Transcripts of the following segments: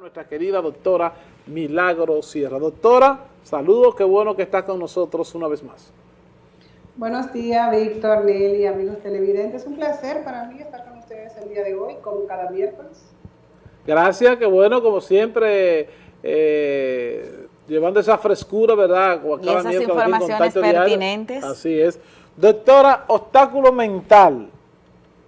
nuestra querida doctora Milagro Sierra. Doctora, saludos, qué bueno que está con nosotros una vez más. Buenos días, Víctor, Nelly, amigos televidentes. Es un placer para mí estar con ustedes el día de hoy, como cada miércoles. Gracias, qué bueno, como siempre, eh, llevando esa frescura, ¿verdad? y esas informaciones pertinentes. Así es. Doctora, obstáculo mental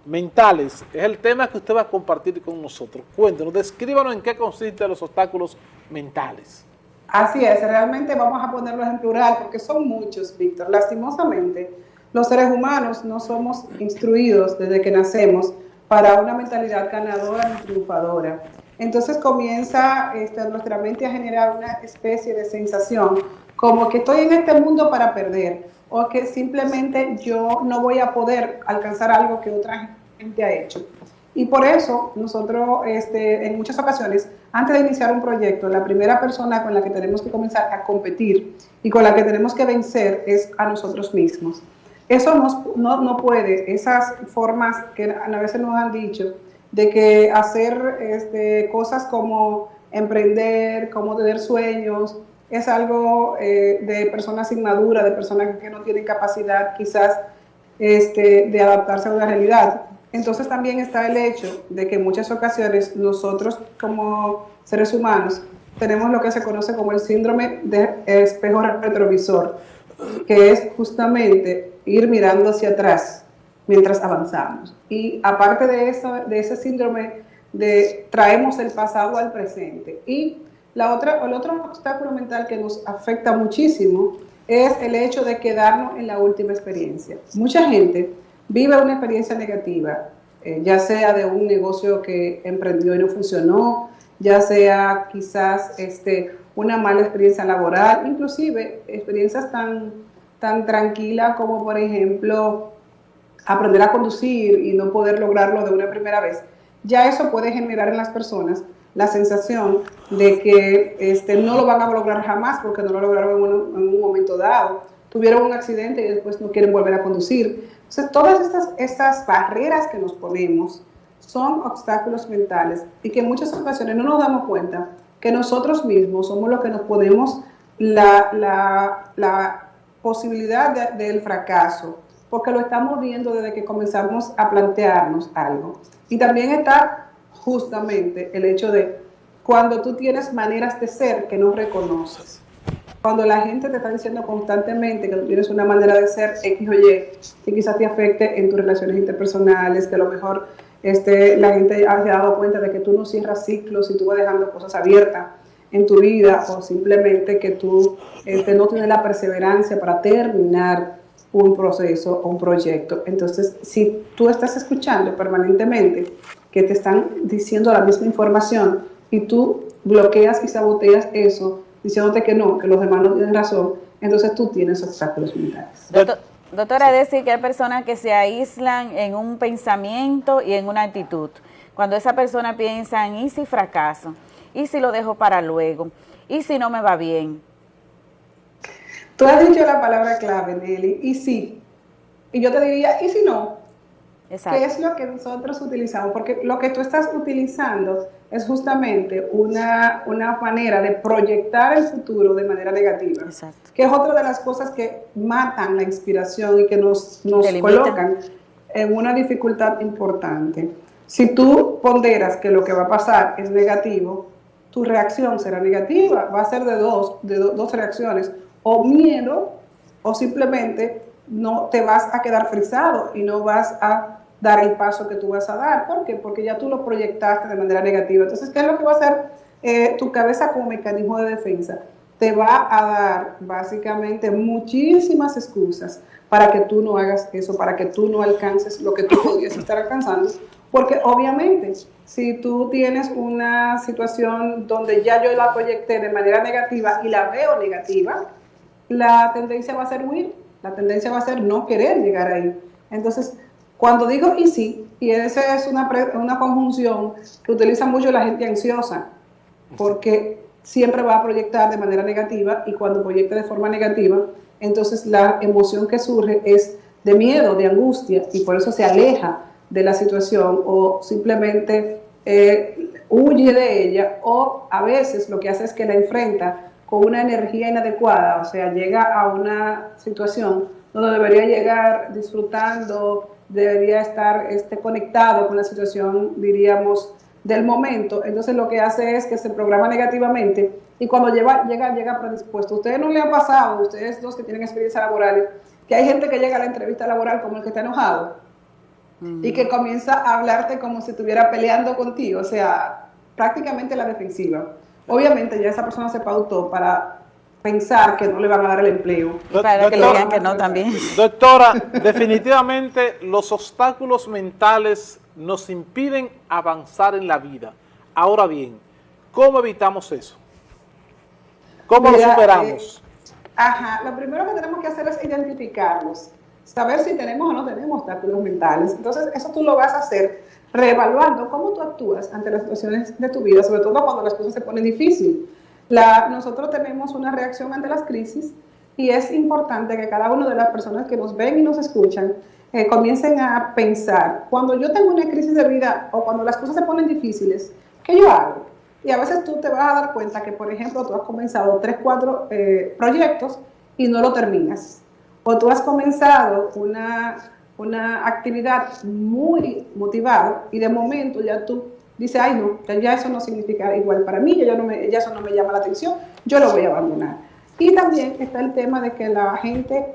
mentales es el tema que usted va a compartir con nosotros. Cuéntenos, descríbanos en qué consisten los obstáculos mentales. Así es, realmente vamos a ponerlos en plural porque son muchos, Víctor. Lastimosamente, los seres humanos no somos instruidos desde que nacemos para una mentalidad ganadora y triunfadora. Entonces comienza este, nuestra mente a generar una especie de sensación como que estoy en este mundo para perder o que simplemente yo no voy a poder alcanzar algo que otra gente ha hecho. Y por eso nosotros este, en muchas ocasiones, antes de iniciar un proyecto, la primera persona con la que tenemos que comenzar a competir y con la que tenemos que vencer es a nosotros mismos. Eso no, no puede, esas formas que a veces nos han dicho, de que hacer este, cosas como emprender, como tener sueños, es algo eh, de personas inmaduras, de personas que no tienen capacidad quizás este, de adaptarse a una realidad. Entonces también está el hecho de que en muchas ocasiones nosotros como seres humanos tenemos lo que se conoce como el síndrome de espejo retrovisor, que es justamente ir mirando hacia atrás mientras avanzamos. Y aparte de, eso, de ese síndrome de traemos el pasado al presente y la otra, el otro obstáculo mental que nos afecta muchísimo es el hecho de quedarnos en la última experiencia. Mucha gente vive una experiencia negativa, eh, ya sea de un negocio que emprendió y no funcionó, ya sea quizás este, una mala experiencia laboral, inclusive experiencias tan, tan tranquilas como por ejemplo aprender a conducir y no poder lograrlo de una primera vez. Ya eso puede generar en las personas la sensación de que este, no lo van a lograr jamás porque no lo lograron en un, en un, momento dado. Tuvieron un accidente y después no quieren volver a conducir. Entonces, todas estas, estas barreras que nos ponemos son obstáculos mentales y que en muchas ocasiones no nos damos cuenta que nosotros mismos somos los que nos ponemos la, la, posibilidad de, del fracaso, porque lo estamos viendo desde que comenzamos a plantearnos algo. Y también está justamente el hecho de cuando tú tienes maneras de ser que no reconoces. Cuando la gente te está diciendo constantemente que tú tienes una manera de ser X o Y, que quizás te afecte en tus relaciones interpersonales, que a lo mejor este, la gente ha dado cuenta de que tú no cierras ciclos y tú vas dejando cosas abiertas en tu vida o simplemente que tú este, no tienes la perseverancia para terminar un proceso o un proyecto. Entonces, si tú estás escuchando permanentemente que te están diciendo la misma información y tú bloqueas y saboteas eso, diciéndote que no, que los demás no tienen razón, entonces tú tienes obstáculos mentales. doctora, es decir que hay personas que se aíslan en un pensamiento y en una actitud. Cuando esa persona piensa en, ¿y si fracaso? ¿Y si lo dejo para luego? ¿Y si no me va bien? Tú has dicho la palabra clave, Nelly, y sí. Y yo te diría, ¿y si no? ¿Qué es lo que nosotros utilizamos? Porque lo que tú estás utilizando es justamente una, una manera de proyectar el futuro de manera negativa, Exacto. que es otra de las cosas que matan la inspiración y que nos, nos colocan en una dificultad importante. Si tú ponderas que lo que va a pasar es negativo, tu reacción será negativa, va a ser de dos, de do, dos reacciones, o miedo, o simplemente no te vas a quedar frisado y no vas a dar el paso que tú vas a dar. ¿Por qué? Porque ya tú lo proyectaste de manera negativa. Entonces, ¿qué es lo que va a hacer eh, tu cabeza como mecanismo de defensa? Te va a dar básicamente muchísimas excusas para que tú no hagas eso, para que tú no alcances lo que tú podrías estar alcanzando. Porque obviamente, si tú tienes una situación donde ya yo la proyecté de manera negativa y la veo negativa, la tendencia va a ser huir, la tendencia va a ser no querer llegar ahí. Entonces, cuando digo y sí, y esa es una, una conjunción que utiliza mucho la gente ansiosa, porque siempre va a proyectar de manera negativa y cuando proyecta de forma negativa, entonces la emoción que surge es de miedo, de angustia y por eso se aleja de la situación o simplemente eh, huye de ella o a veces lo que hace es que la enfrenta con una energía inadecuada, o sea, llega a una situación donde debería llegar disfrutando, debería estar este, conectado con la situación, diríamos, del momento, entonces lo que hace es que se programa negativamente y cuando llega, llega, llega predispuesto. Ustedes no le han pasado, ustedes dos que tienen experiencia laboral, que hay gente que llega a la entrevista laboral como el que está enojado y que comienza a hablarte como si estuviera peleando contigo, o sea, prácticamente la defensiva. Obviamente ya esa persona se pautó para pensar que no le van a dar el empleo. para que le digan que no también. Doctora, definitivamente los obstáculos mentales nos impiden avanzar en la vida. Ahora bien, ¿cómo evitamos eso? ¿Cómo lo superamos? Eh, ajá, lo primero que tenemos que hacer es identificarlos, saber si tenemos o no tenemos obstáculos mentales. Entonces, eso tú lo vas a hacer reevaluando cómo tú actúas ante las situaciones de tu vida, sobre todo cuando las cosas se ponen difíciles. La, nosotros tenemos una reacción ante las crisis y es importante que cada una de las personas que nos ven y nos escuchan eh, comiencen a pensar, cuando yo tengo una crisis de vida o cuando las cosas se ponen difíciles, ¿qué yo hago? Y a veces tú te vas a dar cuenta que, por ejemplo, tú has comenzado tres, cuatro eh, proyectos y no lo terminas. O tú has comenzado una, una actividad muy motivada y de momento ya tú dices, ay no, ya eso no significa igual para mí, ya, ya eso no me llama la atención, yo lo voy a abandonar. Y también está el tema de que la gente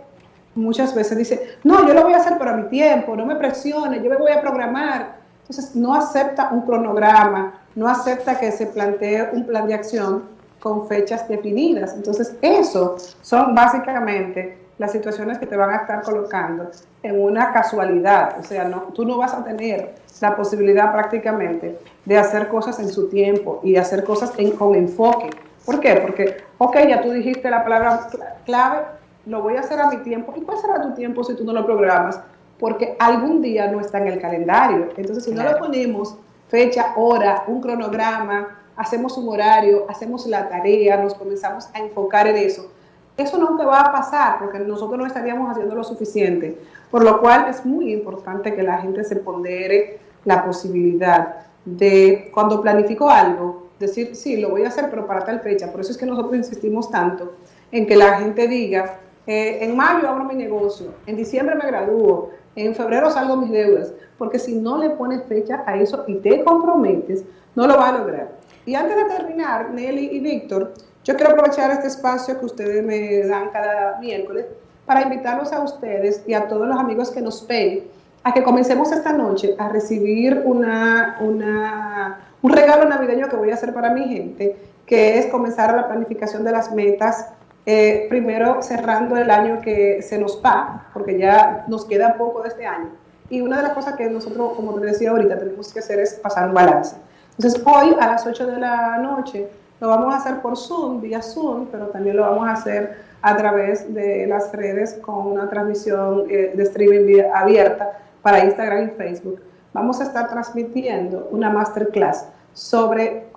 muchas veces dice, no, yo lo voy a hacer para mi tiempo, no me presione, yo me voy a programar. Entonces no acepta un cronograma, no acepta que se plantee un plan de acción con fechas definidas. Entonces eso son básicamente las situaciones que te van a estar colocando en una casualidad. O sea, no, tú no vas a tener la posibilidad prácticamente de hacer cosas en su tiempo y hacer cosas con enfoque. ¿Por qué? Porque, ok, ya tú dijiste la palabra clave, lo voy a hacer a mi tiempo. ¿Y cuál será tu tiempo si tú no lo programas? Porque algún día no está en el calendario. Entonces, si no le ponemos fecha, hora, un cronograma, hacemos un horario, hacemos la tarea, nos comenzamos a enfocar en eso, eso nunca va a pasar porque nosotros no estaríamos haciendo lo suficiente. Por lo cual es muy importante que la gente se pondere la posibilidad de, cuando planifico algo, decir, sí, lo voy a hacer, pero para tal fecha. Por eso es que nosotros insistimos tanto en que la gente diga, eh, en mayo abro mi negocio, en diciembre me gradúo, en febrero salgo mis deudas, porque si no le pones fecha a eso y te comprometes, no lo va a lograr. Y antes de terminar, Nelly y Víctor, yo quiero aprovechar este espacio que ustedes me dan cada miércoles para invitarlos a ustedes y a todos los amigos que nos ven a que comencemos esta noche a recibir una, un regalo navideño que voy a hacer para mi gente, que es comenzar la planificación de las metas eh, primero cerrando el año que se nos va, porque ya nos queda poco de este año. Y una de las cosas que nosotros, como te decía ahorita, tenemos que hacer es pasar un balance. Entonces, hoy a las 8 de la noche lo vamos a hacer por Zoom, vía Zoom, pero también lo vamos a hacer a través de las redes con una transmisión eh, de streaming abierta para Instagram y Facebook. Vamos a estar transmitiendo una masterclass sobre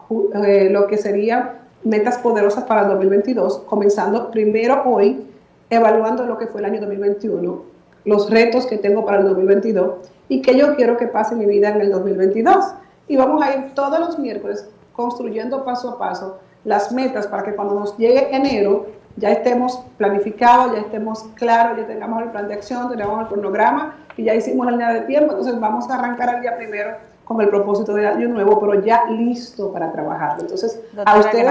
eh, lo que sería metas poderosas para el 2022, comenzando primero hoy, evaluando lo que fue el año 2021, los retos que tengo para el 2022 y que yo quiero que pase mi vida en el 2022. Y vamos a ir todos los miércoles construyendo paso a paso las metas para que cuando nos llegue enero ya estemos planificados, ya estemos claros, ya tengamos el plan de acción, tengamos el cronograma y ya hicimos la línea de tiempo, entonces vamos a arrancar el día primero con el propósito de año nuevo, pero ya listo para trabajar. Entonces, a ustedes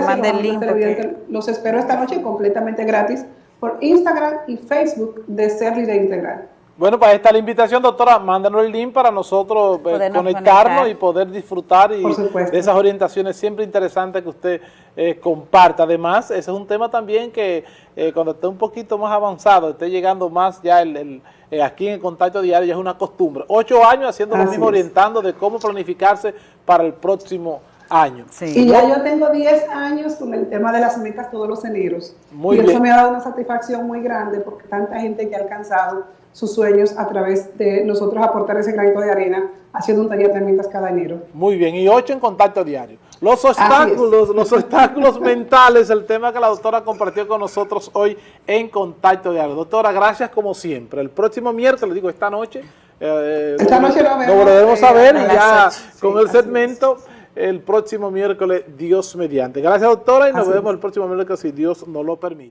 los espero esta noche completamente gratis por Instagram y Facebook de Ser Líder Integral. Bueno, para esta la invitación, doctora, mándanos el link para nosotros eh, conectarnos y poder disfrutar y de esas orientaciones siempre interesantes que usted eh, comparta. Además, ese es un tema también que eh, cuando esté un poquito más avanzado, esté llegando más ya el, aquí en el contacto diario, ya es una costumbre. Ocho años haciendo lo mismo, orientando de cómo planificarse para el próximo año. Y ya yo tengo 10 años con el tema de las metas todos los eneros. Muy y eso me ha dado una satisfacción muy grande porque tanta gente que ha alcanzado sus sueños a través de nosotros aportar ese granito de arena haciendo un taller de herramientas cada enero. Muy bien, y ocho en contacto diario. Los obstáculos, los obstáculos mentales, el tema que la doctora compartió con nosotros hoy en contacto diario. Doctora, gracias como siempre. El próximo miércoles, digo esta noche, eh, esta noche lo, volveremos a ver ya con el segmento. el próximo miércoles, Dios mediante. Gracias, doctora, y nos vemos el próximo miércoles si Dios nos lo permite.